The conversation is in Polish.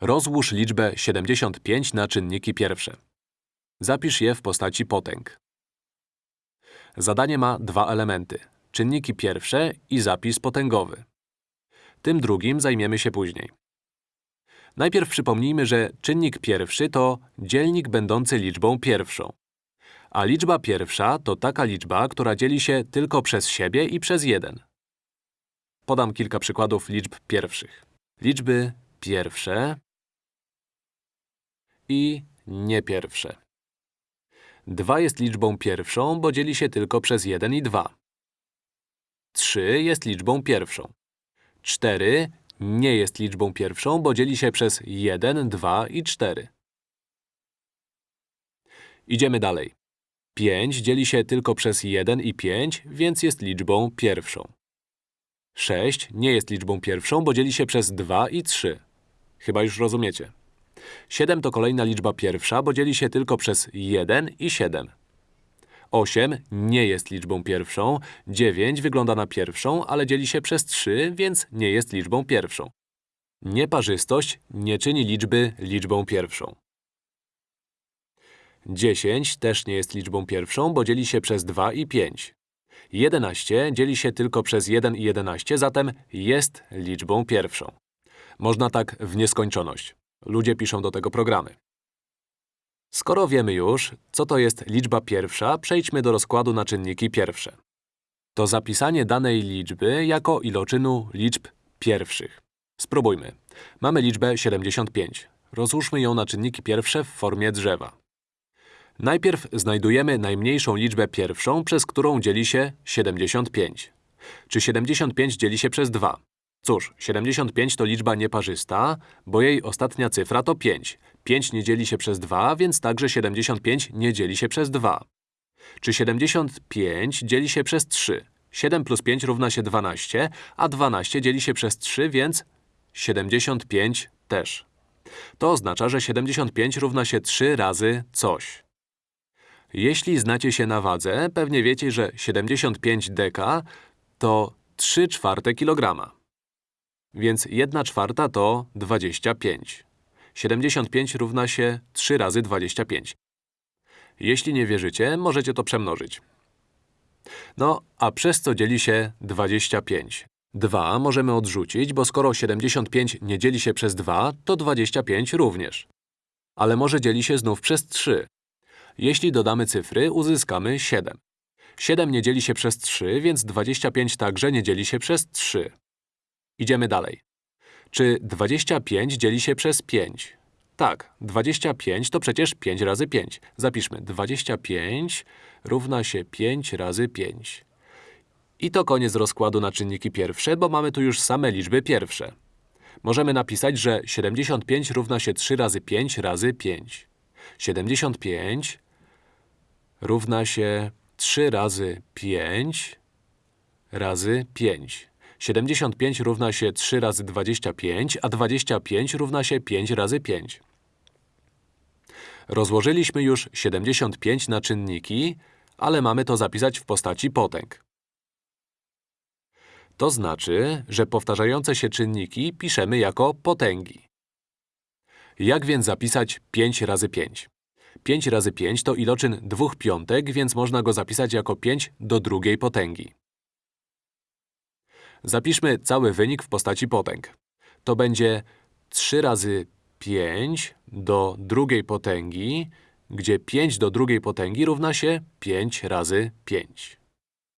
Rozłóż liczbę 75 na czynniki pierwsze. Zapisz je w postaci potęg. Zadanie ma dwa elementy. Czynniki pierwsze i zapis potęgowy. Tym drugim zajmiemy się później. Najpierw przypomnijmy, że czynnik pierwszy to dzielnik będący liczbą pierwszą. A liczba pierwsza to taka liczba, która dzieli się tylko przez siebie i przez jeden. Podam kilka przykładów liczb pierwszych. Liczby pierwsze i niepierwsze. 2 jest liczbą pierwszą, bo dzieli się tylko przez 1 i 2. 3 jest liczbą pierwszą. 4 nie jest liczbą pierwszą, bo dzieli się przez 1, 2 i 4. Idziemy dalej. 5 dzieli się tylko przez 1 i 5, więc jest liczbą pierwszą. 6 nie jest liczbą pierwszą, bo dzieli się przez 2 i 3. Chyba już rozumiecie. 7 to kolejna liczba pierwsza, bo dzieli się tylko przez 1 i 7. 8 nie jest liczbą pierwszą, 9 wygląda na pierwszą, ale dzieli się przez 3, więc nie jest liczbą pierwszą. Nieparzystość nie czyni liczby liczbą pierwszą. 10 też nie jest liczbą pierwszą, bo dzieli się przez 2 i 5. 11 dzieli się tylko przez 1 i 11, zatem jest liczbą pierwszą. Można tak w nieskończoność. Ludzie piszą do tego programy. Skoro wiemy już, co to jest liczba pierwsza, przejdźmy do rozkładu na czynniki pierwsze. To zapisanie danej liczby jako iloczynu liczb pierwszych. Spróbujmy. Mamy liczbę 75. Rozłóżmy ją na czynniki pierwsze w formie drzewa. Najpierw znajdujemy najmniejszą liczbę pierwszą, przez którą dzieli się 75. Czy 75 dzieli się przez 2? Cóż, 75 to liczba nieparzysta, bo jej ostatnia cyfra to 5. 5 nie dzieli się przez 2, więc także 75 nie dzieli się przez 2. Czy 75 dzieli się przez 3? 7 plus 5 równa się 12, a 12 dzieli się przez 3, więc 75 też. To oznacza, że 75 równa się 3 razy coś. Jeśli znacie się na wadze, pewnie wiecie, że 75 deka to 3 czwarte kilograma. Więc 1 czwarta to 25. 75 równa się 3 razy 25. Jeśli nie wierzycie, możecie to przemnożyć. No, a przez co dzieli się 25? 2 możemy odrzucić, bo skoro 75 nie dzieli się przez 2, to 25 również. Ale może dzieli się znów przez 3. Jeśli dodamy cyfry, uzyskamy 7. 7 nie dzieli się przez 3, więc 25 także nie dzieli się przez 3. Idziemy dalej. Czy 25 dzieli się przez 5? Tak, 25 to przecież 5 razy 5. Zapiszmy, 25 równa się 5 razy 5. I to koniec rozkładu na czynniki pierwsze, bo mamy tu już same liczby pierwsze. Możemy napisać, że 75 równa się 3 razy 5 razy 5. 75 równa się 3 razy 5 razy 5. 75 równa się 3 razy 25, a 25 równa się 5 razy 5. Rozłożyliśmy już 75 na czynniki, ale mamy to zapisać w postaci potęg. To znaczy, że powtarzające się czynniki piszemy jako potęgi. Jak więc zapisać 5 razy 5? 5 razy 5 to iloczyn dwóch piątek, więc można go zapisać jako 5 do drugiej potęgi. Zapiszmy cały wynik w postaci potęg. To będzie 3 razy 5 do drugiej potęgi, gdzie 5 do drugiej potęgi równa się 5 razy 5.